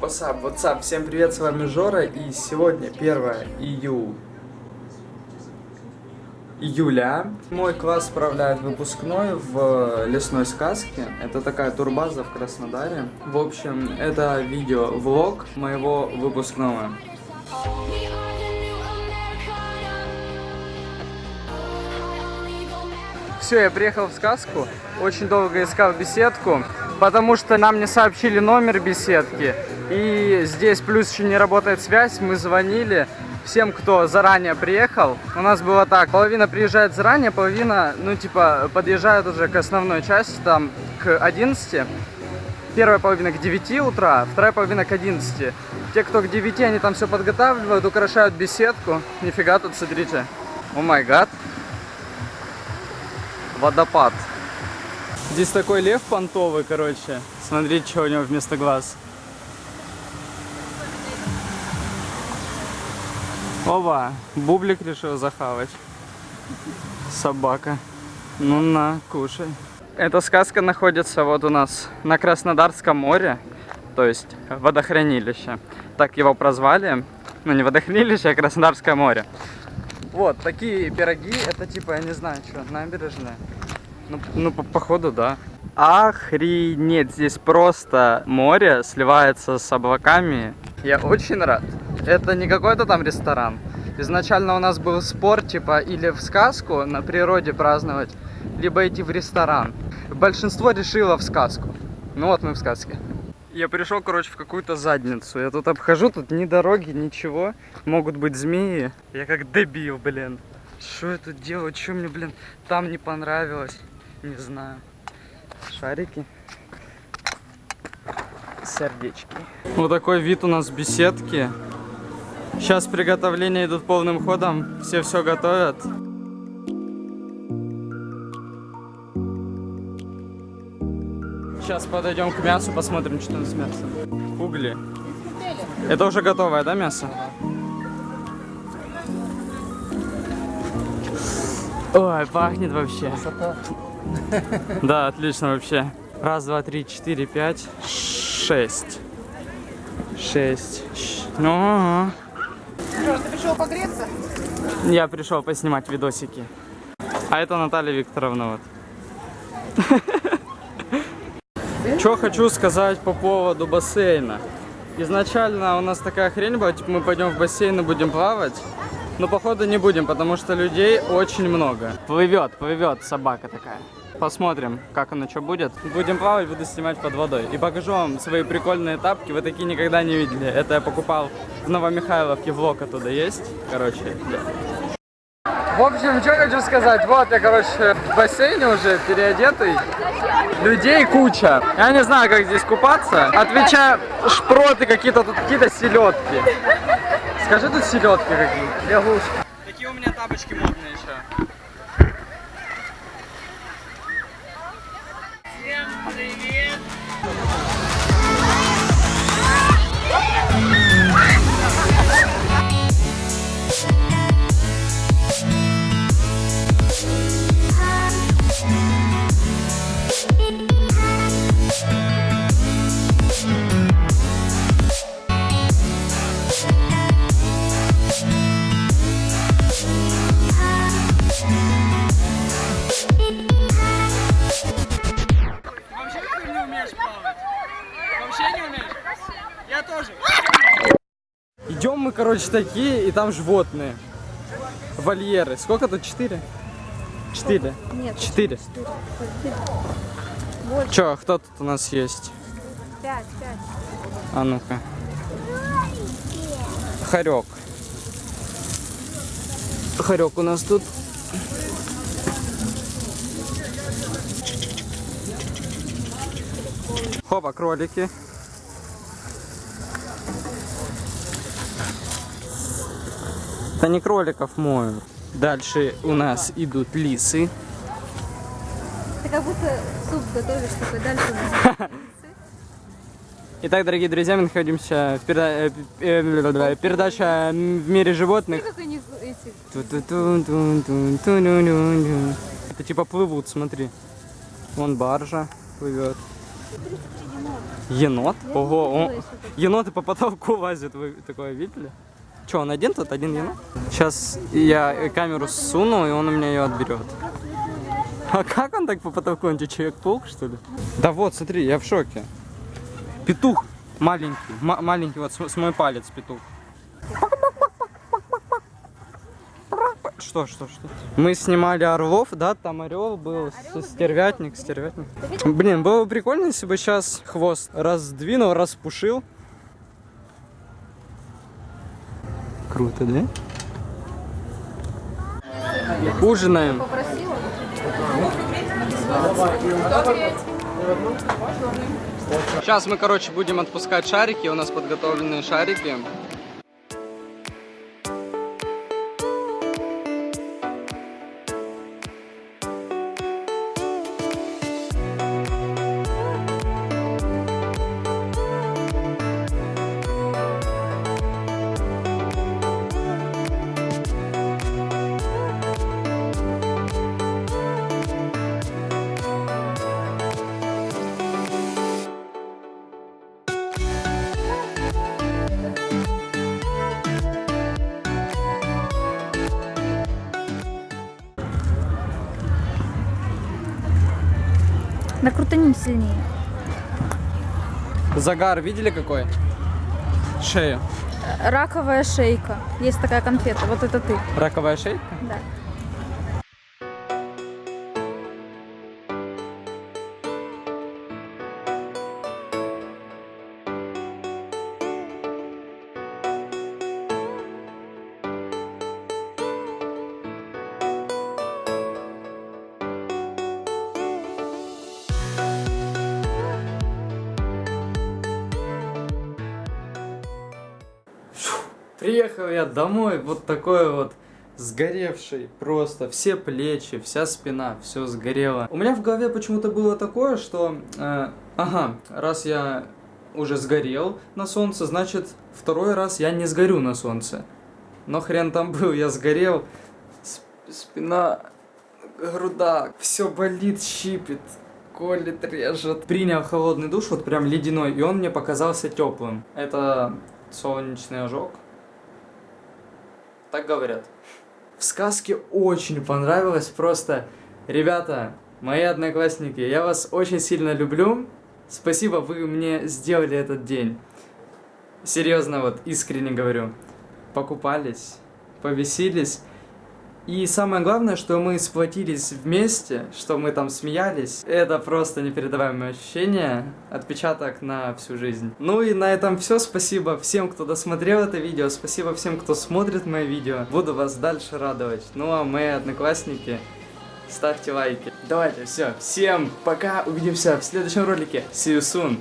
WhatsApp, WhatsApp, всем привет, с вами Жора, и сегодня 1 ию... июля. Мой класс справляет выпускной в лесной сказке. Это такая турбаза в Краснодаре. В общем, это видео-влог моего выпускного. Все, я приехал в сказку, очень долго искал беседку, потому что нам не сообщили номер беседки. И здесь плюс еще не работает связь, мы звонили всем, кто заранее приехал. У нас было так, половина приезжает заранее, половина, ну типа, подъезжает уже к основной части, там, к 11. Первая половина к 9 утра, вторая половина к 11. Те, кто к 9, они там все подготавливают, украшают беседку. Нифига тут, смотрите. О май гад водопад. Здесь такой лев понтовый, короче. Смотрите, что у него вместо глаз. Оба, бублик решил захавать. Собака. Ну на, кушай. Эта сказка находится вот у нас на Краснодарском море, то есть водохранилище. Так его прозвали. Ну не водохранилище, а Краснодарское море. Вот, такие пироги, это типа, я не знаю, что, набережная. Ну, ну по походу, да. Охренеть, здесь просто море сливается с облаками. Я очень рад. Это не какой-то там ресторан. Изначально у нас был спор, типа, или в сказку на природе праздновать, либо идти в ресторан. Большинство решило в сказку. Ну вот мы в сказке. Я пришел, короче, в какую-то задницу. Я тут обхожу, тут ни дороги, ничего. Могут быть змеи. Я как дебил, блин. Что я тут делаю? Что мне, блин, там не понравилось? Не знаю. Шарики. Сердечки. Вот такой вид у нас в беседке. Сейчас приготовления идут полным ходом. Все все готовят. Сейчас подойдем к мясу, посмотрим, что там с мясом. Угли. Это уже готовое, да, мясо? Ой, пахнет вообще. Да, отлично вообще. Раз, два, три, четыре, пять, шесть. Шесть. Ну, ага. ты пришел погреться? Я пришел поснимать видосики. А это Наталья Викторовна вот. Что хочу сказать по поводу бассейна. Изначально у нас такая хрень была, типа мы пойдем в бассейн и будем плавать. Но походу не будем, потому что людей очень много. Плывет, плывет собака такая. Посмотрим, как оно что будет. Будем плавать, буду снимать под водой. И покажу вам свои прикольные тапки. Вы такие никогда не видели. Это я покупал в Новомихайловке, влог оттуда есть. Короче, да. В общем, что хочу сказать. Вот я, короче, в бассейне уже переодетый. Людей куча. Я не знаю, как здесь купаться. Отвечаю, шпроты какие-то, тут какие-то селедки. Скажи тут селедки какие. Лягушки. Какие у меня тапочки модные еще. Всем привет! Мы, короче, такие, и там животные. Вольеры. Сколько тут? Четыре? Четыре? Нет. Четыре. Че, кто тут у нас есть? Пять, пять. А ну-ка. Хорек. Хорек у нас тут. Хопа, кролики. Это не кроликов моют. Дальше у нас идут лисы. Ты как будто суп готовишь такой дальше. у нас. Итак, дорогие друзья, мы находимся в переда- э, э, передача в мире животных. Это типа плывут, смотри. Вон баржа плывет. Енот? Ого, он- еноты по потолку лазят, вы такое видели? Че, он один тут, один енот? Сейчас я камеру суну, и он у меня ее отберет. А как он так по потолку? Он тебе человек-паук, что ли? Да вот, смотри, я в шоке. Петух маленький, ма- маленький, вот с, с мой палец петух. Что, что, что? Мы снимали орлов, да, там орел был, с- стервятник, стервятник. Блин, было бы прикольно, если бы сейчас хвост раздвинул, распушил. Круто, да? Ужинаем. Сейчас мы, короче, будем отпускать шарики. У нас подготовленные шарики. Накрутанем сильнее. Загар видели какой? Шея. Раковая шейка. Есть такая конфета. Вот это ты. Раковая шейка? Да. Приехал я домой, вот такой вот сгоревший просто, все плечи, вся спина, все сгорело. У меня в голове почему-то было такое, что, э, ага, раз я уже сгорел на солнце, значит второй раз я не сгорю на солнце. Но хрен там был, я сгорел, Сп- спина, груда, все болит, щипит, колет, режет. Принял холодный душ, вот прям ледяной, и он мне показался теплым. Это солнечный ожог. Так говорят. В сказке очень понравилось просто. Ребята, мои одноклассники, я вас очень сильно люблю. Спасибо, вы мне сделали этот день. Серьезно, вот, искренне говорю. Покупались, повеселись. И самое главное, что мы сплотились вместе, что мы там смеялись. Это просто непередаваемое ощущение, отпечаток на всю жизнь. Ну и на этом все. Спасибо всем, кто досмотрел это видео. Спасибо всем, кто смотрит мои видео. Буду вас дальше радовать. Ну а мои одноклассники, ставьте лайки. Давайте, все. Всем пока. Увидимся в следующем ролике. See you soon.